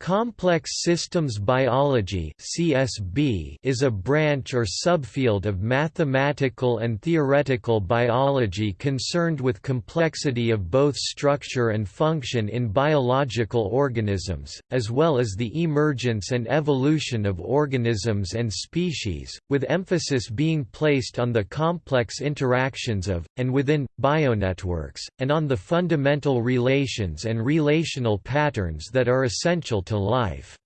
Complex systems biology (CSB) is a branch or subfield of mathematical and theoretical biology concerned with complexity of both structure and function in biological organisms, as well as the emergence and evolution of organisms and species, with emphasis being placed on the complex interactions of and within bionetworks and on the fundamental relations and relational patterns that are essential to life.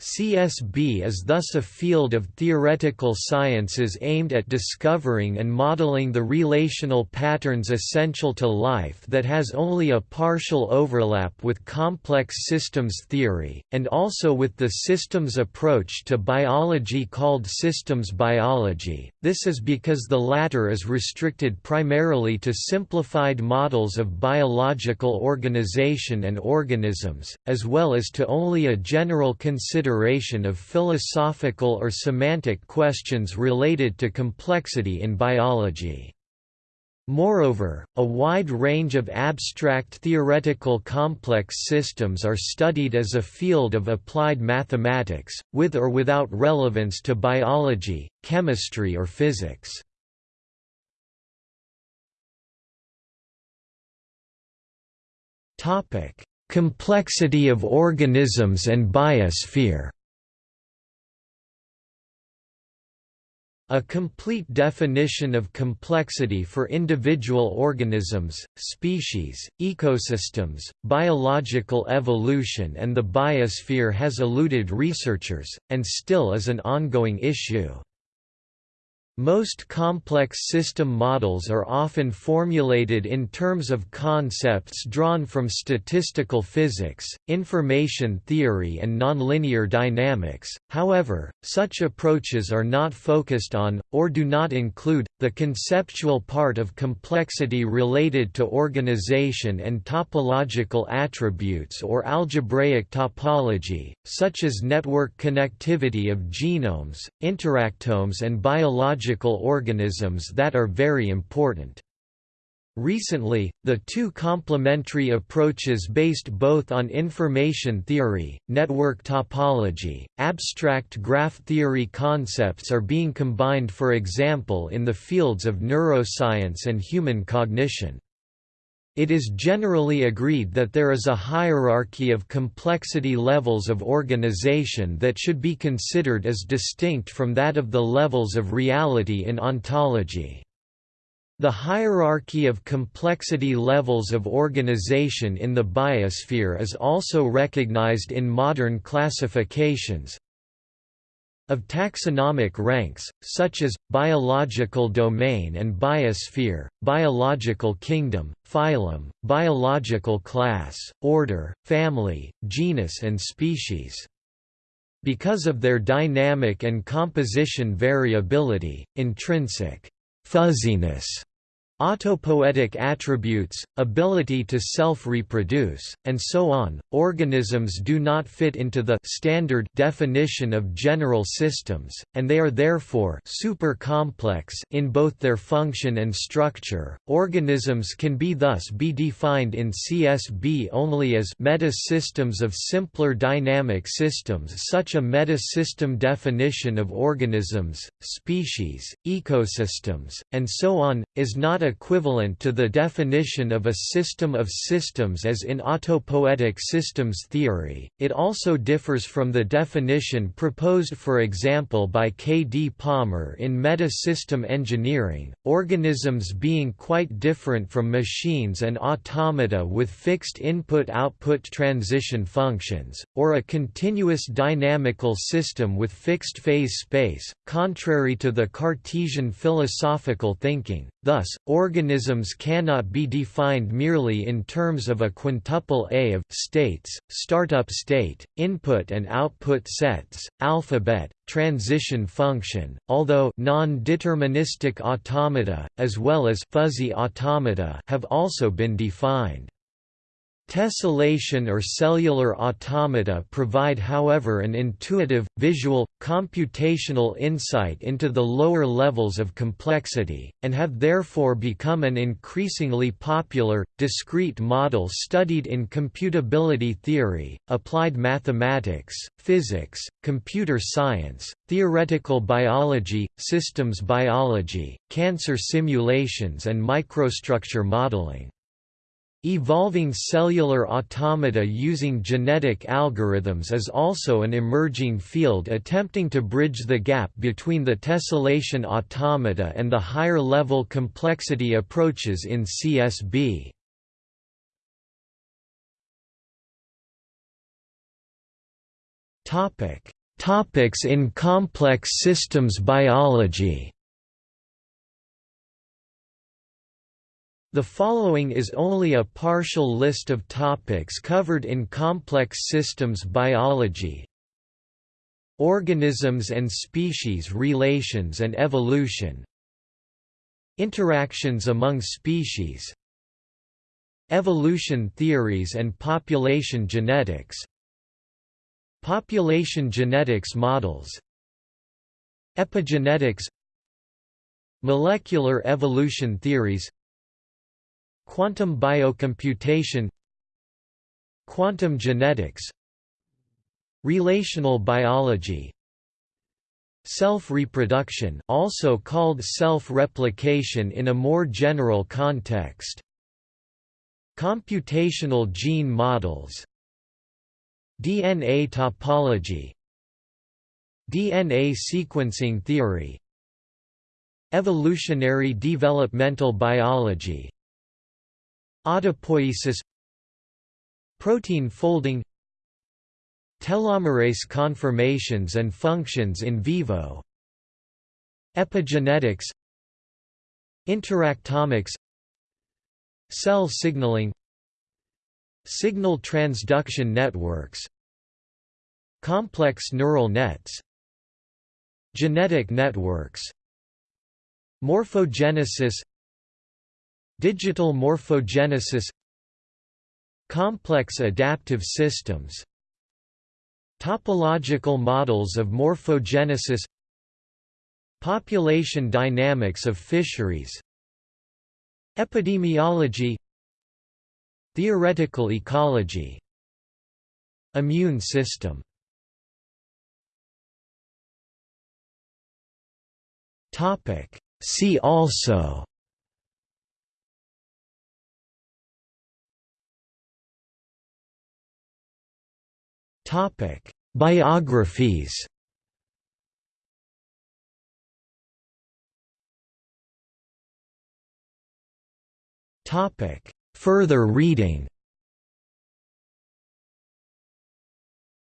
CSB is thus a field of theoretical sciences aimed at discovering and modeling the relational patterns essential to life that has only a partial overlap with complex systems theory, and also with the systems approach to biology called systems biology. This is because the latter is restricted primarily to simplified models of biological organization and organisms, as well as to only a general consideration consideration of philosophical or semantic questions related to complexity in biology. Moreover, a wide range of abstract theoretical complex systems are studied as a field of applied mathematics, with or without relevance to biology, chemistry or physics. Complexity of organisms and biosphere A complete definition of complexity for individual organisms, species, ecosystems, biological evolution and the biosphere has eluded researchers, and still is an ongoing issue. Most complex system models are often formulated in terms of concepts drawn from statistical physics, information theory and nonlinear dynamics, however, such approaches are not focused on, or do not include, the conceptual part of complexity related to organization and topological attributes or algebraic topology, such as network connectivity of genomes, interactomes and biological organisms that are very important. Recently, the two complementary approaches based both on information theory, network topology, abstract graph theory concepts are being combined for example in the fields of neuroscience and human cognition. It is generally agreed that there is a hierarchy of complexity levels of organization that should be considered as distinct from that of the levels of reality in ontology. The hierarchy of complexity levels of organization in the biosphere is also recognized in modern classifications, of taxonomic ranks, such as, biological domain and biosphere, biological kingdom, phylum, biological class, order, family, genus and species. Because of their dynamic and composition variability, intrinsic fuzziness Autopoietic attributes, ability to self-reproduce, and so on, organisms do not fit into the standard definition of general systems, and they are therefore super complex in both their function and structure. Organisms can be thus be defined in CSB only as meta-systems of simpler dynamic systems. Such a meta-system definition of organisms, species, ecosystems, and so on is not equivalent to the definition of a system of systems as in autopoietic systems theory, it also differs from the definition proposed for example by K. D. Palmer in meta-system engineering, organisms being quite different from machines and automata with fixed input-output transition functions, or a continuous dynamical system with fixed phase space, contrary to the Cartesian philosophical thinking. Thus, organisms cannot be defined merely in terms of a quintuple A of states, startup state, input and output sets, alphabet, transition function, although non-deterministic automata, as well as fuzzy automata have also been defined. Tessellation or cellular automata provide however an intuitive, visual, computational insight into the lower levels of complexity, and have therefore become an increasingly popular, discrete model studied in computability theory, applied mathematics, physics, computer science, theoretical biology, systems biology, cancer simulations and microstructure modeling. Evolving cellular automata using genetic algorithms is also an emerging field attempting to bridge the gap between the tessellation automata and the higher-level complexity approaches in CSB. Topics in complex systems biology The following is only a partial list of topics covered in complex systems biology. Organisms and species relations and evolution. Interactions among species. Evolution theories and population genetics. Population genetics models. Epigenetics. Molecular evolution theories Quantum biocomputation Quantum genetics Relational biology Self-reproduction also called self-replication in a more general context Computational gene models DNA topology DNA sequencing theory Evolutionary developmental biology Autopoiesis Protein folding Telomerase conformations and functions in vivo Epigenetics Interactomics Cell signaling Signal transduction networks Complex neural nets Genetic networks Morphogenesis Digital morphogenesis Complex adaptive systems Topological models of morphogenesis Population dynamics of fisheries Epidemiology Theoretical ecology Immune system. See also Topic: Biographies. Topic: Further reading.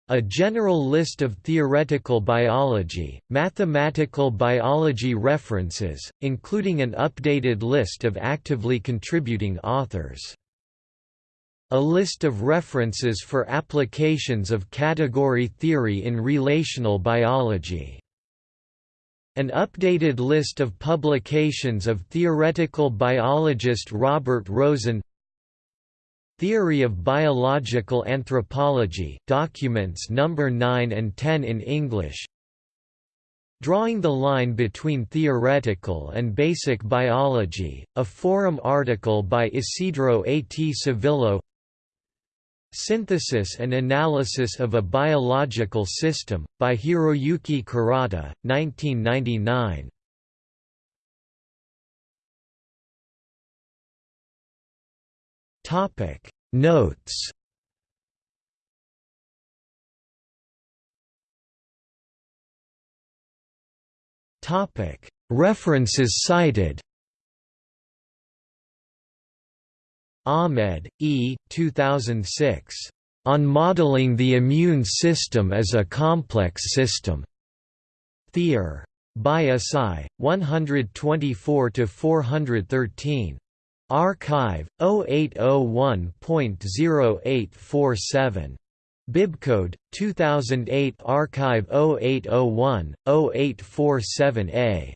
A general list of theoretical biology, mathematical biology references, including an updated list of actively contributing authors. A list of references for applications of category theory in relational biology. An updated list of publications of theoretical biologist Robert Rosen Theory of Biological Anthropology documents number 9 and 10 in English Drawing the Line Between Theoretical and Basic Biology, a forum article by Isidro A. T. Savillo Synthesis and Analysis of a Biological System, by Hiroyuki Kurata, 1999. Notes References cited Ahmed, E. 2006. On Modeling the Immune System as a Complex System. Theor. By SI, 124–413. Archive, 0801.0847. Bibcode, 2008 Archive 0801, 0847A.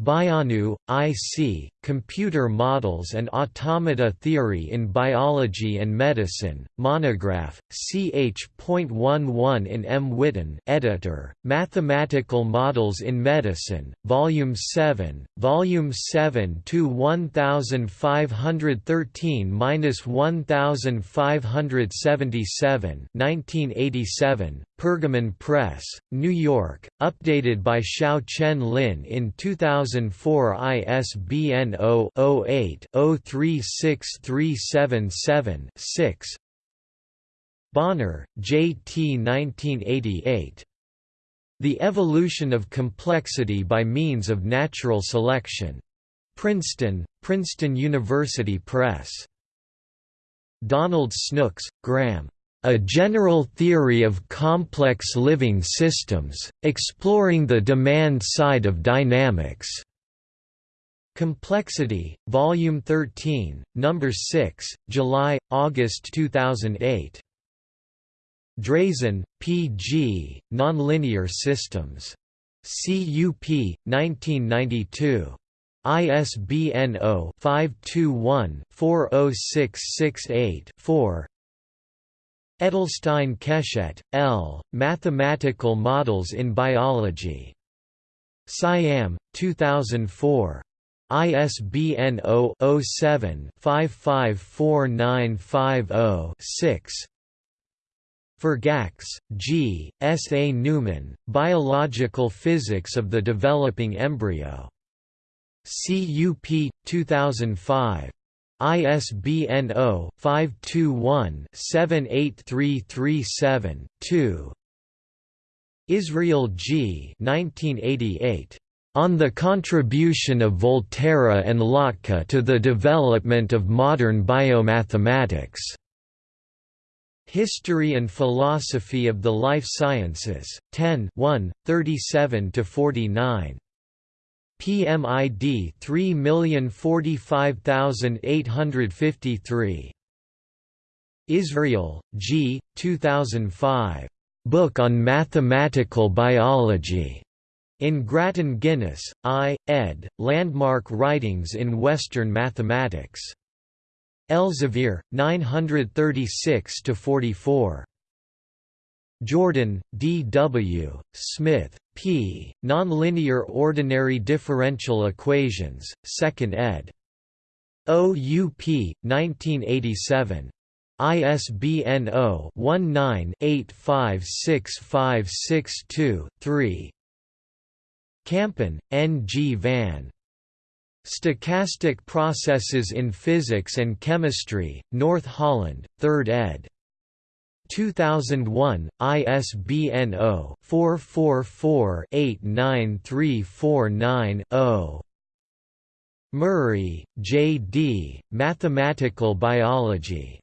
Baianu, I.C., Computer Models and Automata Theory in Biology and Medicine, monograph, ch.11 in M. Witten editor, Mathematical Models in Medicine, Volume 7, Volume 7 to 1513–1577 1987, Pergamon Press, New York, updated by Hsiao Chen Lin in 2004 ISBN 0-08-036377-6 Bonner, J. T. 1988. The Evolution of Complexity by Means of Natural Selection. Princeton, Princeton University Press. Donald Snooks, Graham. A General Theory of Complex Living Systems, Exploring the Demand Side of Dynamics. Complexity, Volume 13, Number 6, July, August 2008. Drazin, P. G., Nonlinear Systems. CUP, 1992. ISBN 0-521-40668-4 Edelstein Keshet, L., Mathematical Models in Biology. Siam, 2004. ISBN 0-07-554950-6 Forgacs, G., S. A. Newman, Biological Physics of the Developing Embryo. CUP, 2005. ISBN 0-521-78337-2 Israel G. 1988. On the Contribution of Volterra and Lotka to the Development of Modern Biomathematics. History and Philosophy of the Life Sciences, 10 1, 37–49. PMID 3045853. Israel, G. 2005. Book on Mathematical Biology. In Grattan Guinness, I. ed., Landmark Writings in Western Mathematics. Elsevier, 936–44. Jordan, D. W., Smith, P. Nonlinear Ordinary Differential Equations, 2nd ed. OUP, 1987. ISBN 0-19-856562-3 Kampen, N. G. van. Stochastic Processes in Physics and Chemistry, North Holland, 3rd ed. 2001, ISBN 0-444-89349-0 Murray, J. D., Mathematical Biology.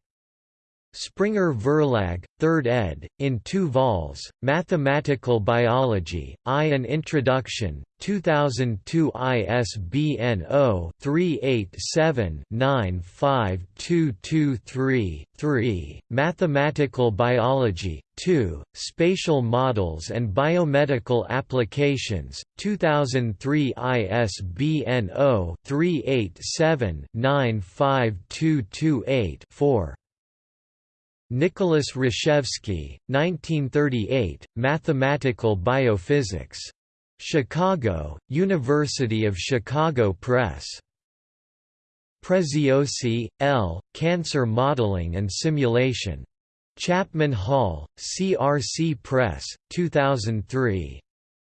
Springer Verlag, 3rd ed., in two vols, Mathematical Biology, I An Introduction, 2002 ISBN 0-387-95223-3, Mathematical Biology, 2, Spatial Models and Biomedical Applications, 2003 ISBN 0-387-95228-4. Nicholas Rashevsky, 1938, Mathematical Biophysics. Chicago, University of Chicago Press. Preziosi, L., Cancer Modeling and Simulation. Chapman Hall, CRC Press, 2003.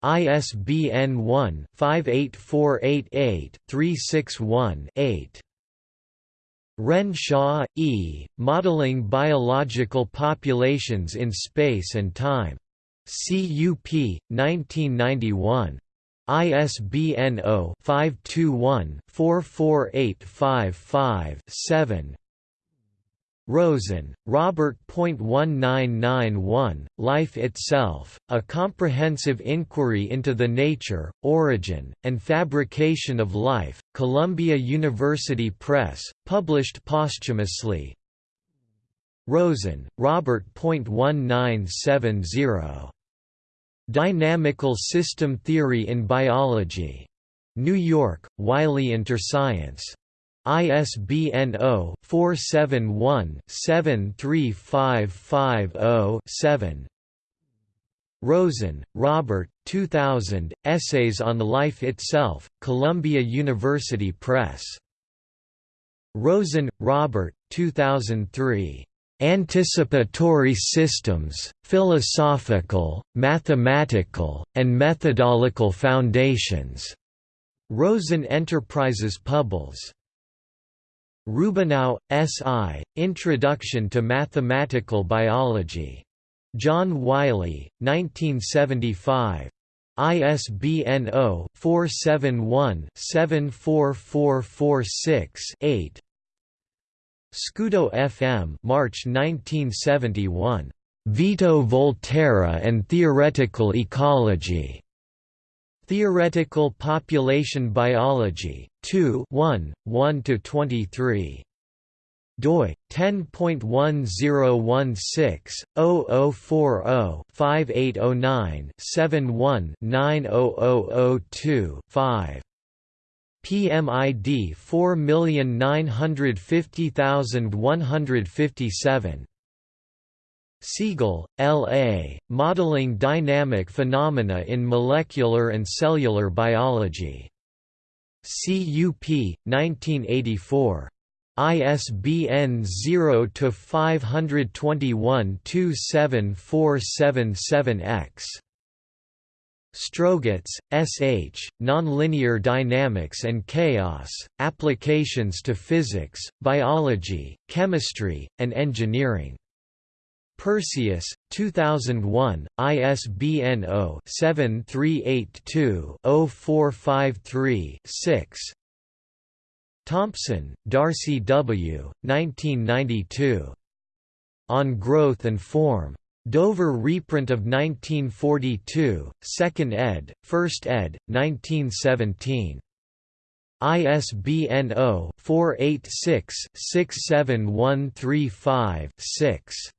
ISBN 1-58488-361-8. Renshaw, E., Modeling Biological Populations in Space and Time. CUP, 1991. ISBN 0-521-44855-7 Rosen, Robert. 1991, Life Itself, A Comprehensive Inquiry into the Nature, Origin, and Fabrication of Life, Columbia University Press, published posthumously Rosen, Robert. 1970. Dynamical System Theory in Biology. New York, Wiley Interscience. ISBN 0-471-73550-7 Rosen, Robert 2000, Essays on Life Itself, Columbia University Press. Rosen, Robert 2003. Anticipatory Systems, Philosophical, Mathematical, and Methodological Foundations. Rosen Enterprises Pubbles. Rubinow, S.I., Introduction to Mathematical Biology. John Wiley, 1975. ISBN 0-471-74446-8 Scudo FM March 1971. Vito Volterra and Theoretical Ecology. Theoretical Population Biology, 2 1, 1–23 doi 10.1016/00405809-71-90002-5 PMID 4950157 Segel, L. A., Modeling Dynamic Phenomena in Molecular and Cellular Biology. CUP, 1984. ISBN 0-521-27477-X. Strogatz, S. H., Nonlinear Dynamics and Chaos, Applications to Physics, Biology, Chemistry, and Engineering. Perseus, 2001, ISBN 0-7382-0453-6 Thompson, Darcy W., 1992. On Growth and Form. Dover reprint of 1942, 2nd ed., 1st ed., 1917. ISBN 0-486-67135-6.